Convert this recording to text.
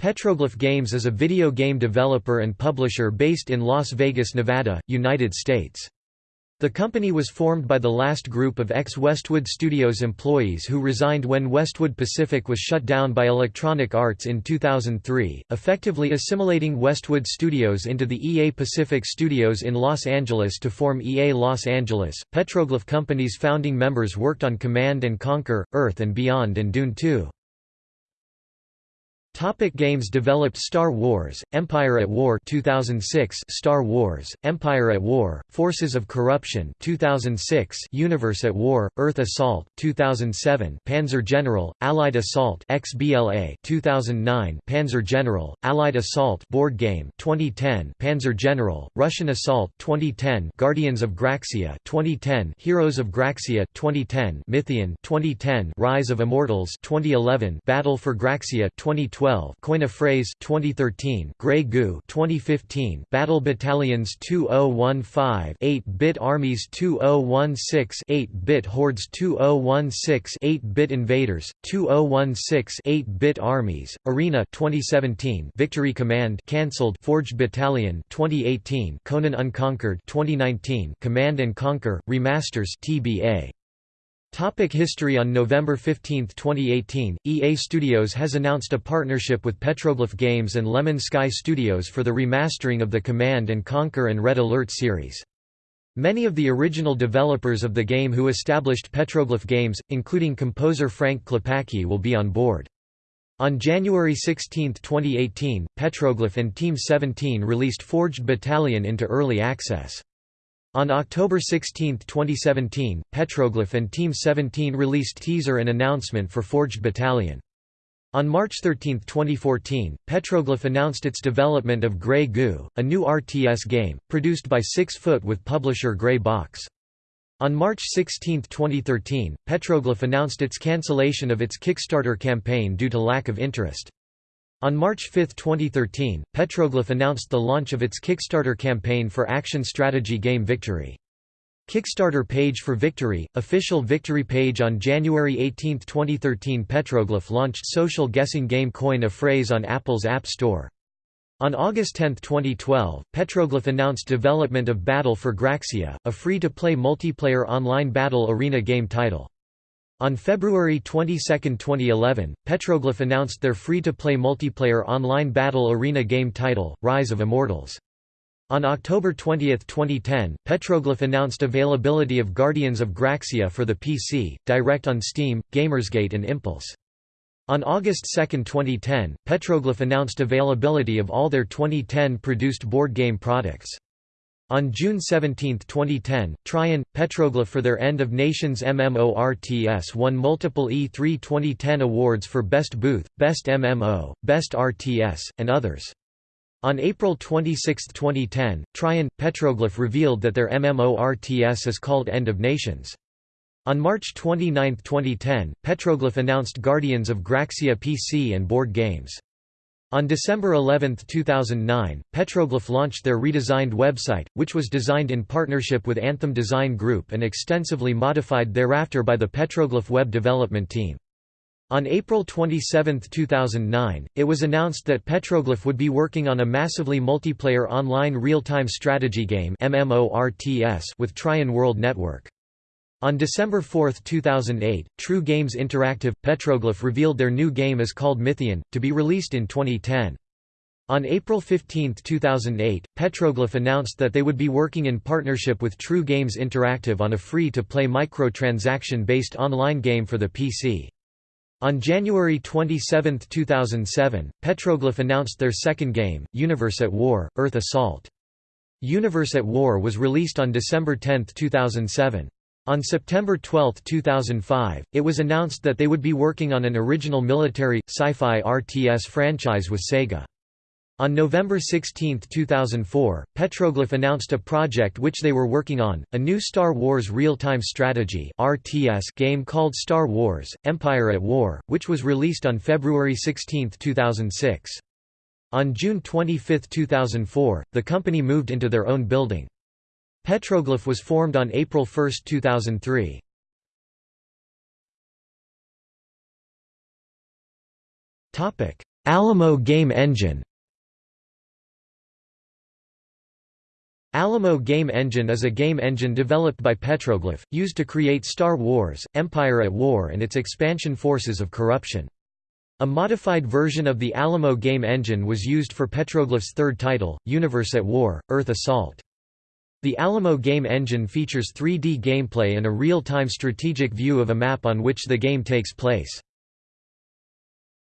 Petroglyph Games is a video game developer and publisher based in Las Vegas, Nevada, United States. The company was formed by the last group of ex-Westwood Studios employees who resigned when Westwood Pacific was shut down by Electronic Arts in 2003, effectively assimilating Westwood Studios into the EA Pacific Studios in Los Angeles to form EA Los Angeles. Petroglyph Company's founding members worked on Command and Conquer, Earth and Beyond and Dune 2. Topic games developed Star Wars, Empire at War 2006 Star Wars, Empire at War, Forces of Corruption 2006 Universe at War, Earth Assault 2007 Panzer General, Allied Assault XBLA 2009 Panzer General, Allied Assault board game 2010 Panzer General, Russian Assault 2010 Guardians of Graxia 2010 Heroes of Graxia 2010 Mythian 2010 Rise of Immortals 2011 Battle for Graxia 2012 2012 Coin a Phrase 2013 Grey Goo 2015 Battle Battalions 2015 8-bit Armies 2016 8-bit Hordes 2016 8-bit Invaders 2016 8-bit Armies Arena 2017 Victory Command cancelled Forged Battalion 2018 Conan Unconquered 2019 Command and Conquer remasters TBA Topic history On November 15, 2018, EA Studios has announced a partnership with Petroglyph Games and Lemon Sky Studios for the remastering of the Command & Conquer and Red Alert series. Many of the original developers of the game who established Petroglyph Games, including composer Frank Klepacki will be on board. On January 16, 2018, Petroglyph and Team 17 released Forged Battalion into early access. On October 16, 2017, Petroglyph and Team 17 released teaser and announcement for Forged Battalion. On March 13, 2014, Petroglyph announced its development of Grey Goo, a new RTS game, produced by Six Foot with publisher Grey Box. On March 16, 2013, Petroglyph announced its cancellation of its Kickstarter campaign due to lack of interest. On March 5, 2013, Petroglyph announced the launch of its Kickstarter campaign for action strategy game Victory. Kickstarter page for Victory, official Victory page On January 18, 2013 Petroglyph launched social guessing game Coin a Phrase on Apple's App Store. On August 10, 2012, Petroglyph announced development of Battle for Graxia, a free-to-play multiplayer online battle arena game title. On February 22, 2011, Petroglyph announced their free-to-play multiplayer online battle arena game title, Rise of Immortals. On October 20, 2010, Petroglyph announced availability of Guardians of Graxia for the PC, direct on Steam, Gamersgate and Impulse. On August 2, 2010, Petroglyph announced availability of all their 2010 produced board game products. On June 17, 2010, Trion, Petroglyph for their End of Nations MMORTS won multiple E3 2010 awards for Best Booth, Best MMO, Best RTS, and others. On April 26, 2010, Trion, Petroglyph revealed that their MMORTS is called End of Nations. On March 29, 2010, Petroglyph announced Guardians of Graxia PC and board games. On December 11, 2009, Petroglyph launched their redesigned website, which was designed in partnership with Anthem Design Group and extensively modified thereafter by the Petroglyph web development team. On April 27, 2009, it was announced that Petroglyph would be working on a massively multiplayer online real-time strategy game with Trion World Network. On December 4, 2008, True Games Interactive, Petroglyph revealed their new game is called Mythian, to be released in 2010. On April 15, 2008, Petroglyph announced that they would be working in partnership with True Games Interactive on a free-to-play microtransaction-based online game for the PC. On January 27, 2007, Petroglyph announced their second game, Universe at War, Earth Assault. Universe at War was released on December 10, 2007. On September 12, 2005, it was announced that they would be working on an original military, sci-fi RTS franchise with Sega. On November 16, 2004, Petroglyph announced a project which they were working on, a new Star Wars real-time strategy RTS game called Star Wars, Empire at War, which was released on February 16, 2006. On June 25, 2004, the company moved into their own building. Petroglyph was formed on April 1, 2003. Alamo Game Engine Alamo Game Engine is a game engine developed by Petroglyph, used to create Star Wars, Empire at War and its expansion Forces of Corruption. A modified version of the Alamo game engine was used for Petroglyph's third title, Universe at War, Earth Assault. The Alamo game engine features 3D gameplay and a real-time strategic view of a map on which the game takes place.